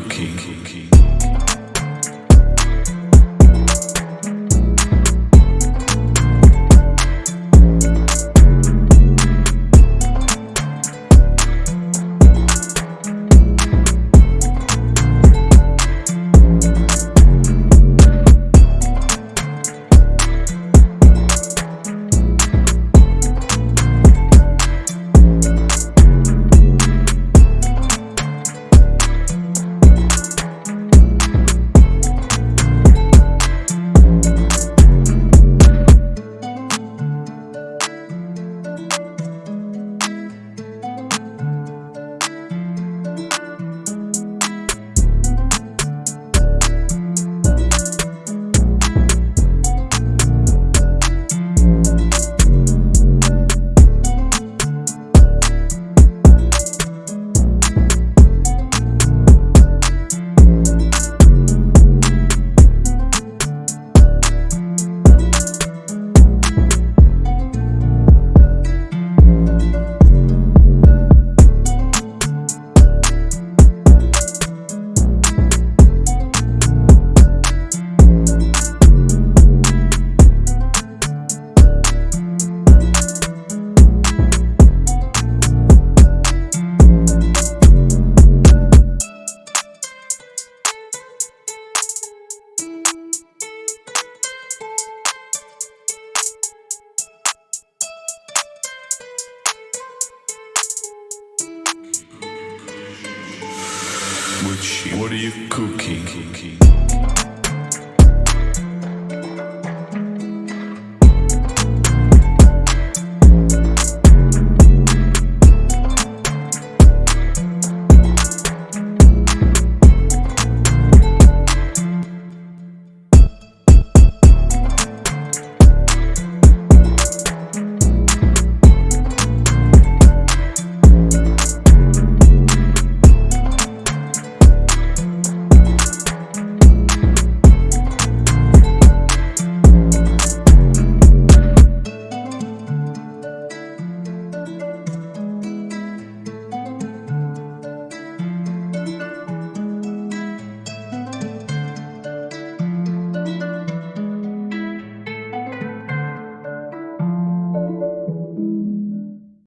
cooking? What are you cooking?